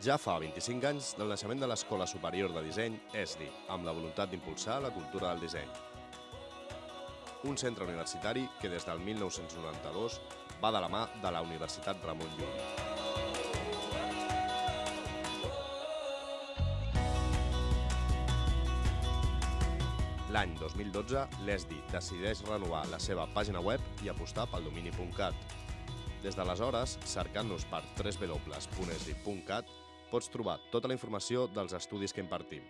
Ja fa 25 anys del naixement de l'Escola Superior de Disseny ESDI, amb la voluntat d'impulsar la cultura del disseny. Un centre universitari que des del 1992 va de la mà de la Universitat Ramon Llull. L'any 2012, l'ESDI decideix renovar la seva pàgina web i apostar pel domini.cat. Des d'aleshores, cercant-nos per www.esdi.cat, pots trobar tota la informació dels estudis que impartim.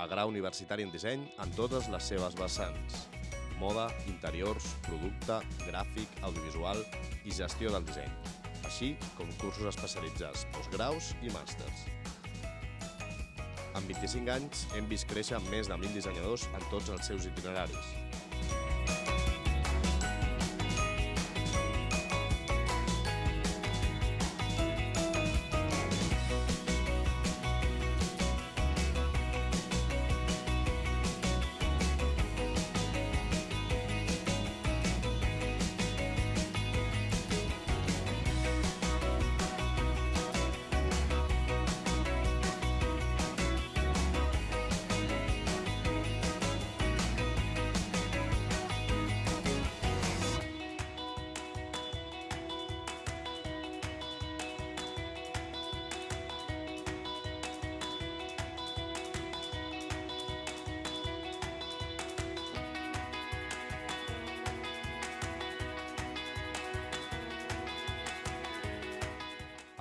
A grau universitari en disseny en totes les seves vessants. Moda, interiors, producte, gràfic, audiovisual i gestió del disseny. Així com cursos especialitzats, postgraus i màsters. En 25 anys hem vist créixer més de 1.000 dissenyadors en tots els seus itineraris.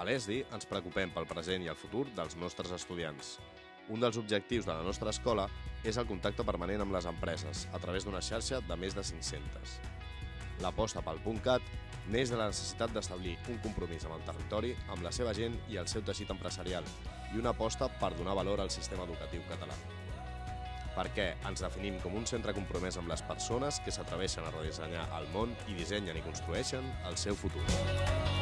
A l'ESDI ens preocupem pel present i el futur dels nostres estudiants. Un dels objectius de la nostra escola és el contacte permanent amb les empreses a través d'una xarxa de més de 500. L'aposta pel .cat neix de la necessitat d'establir un compromís amb el territori, amb la seva gent i el seu teixit empresarial i una aposta per donar valor al sistema educatiu català. Perquè ens definim com un centre compromès amb les persones que s'atreveixen a redissenyar el món i dissenyen i construeixen el seu futur.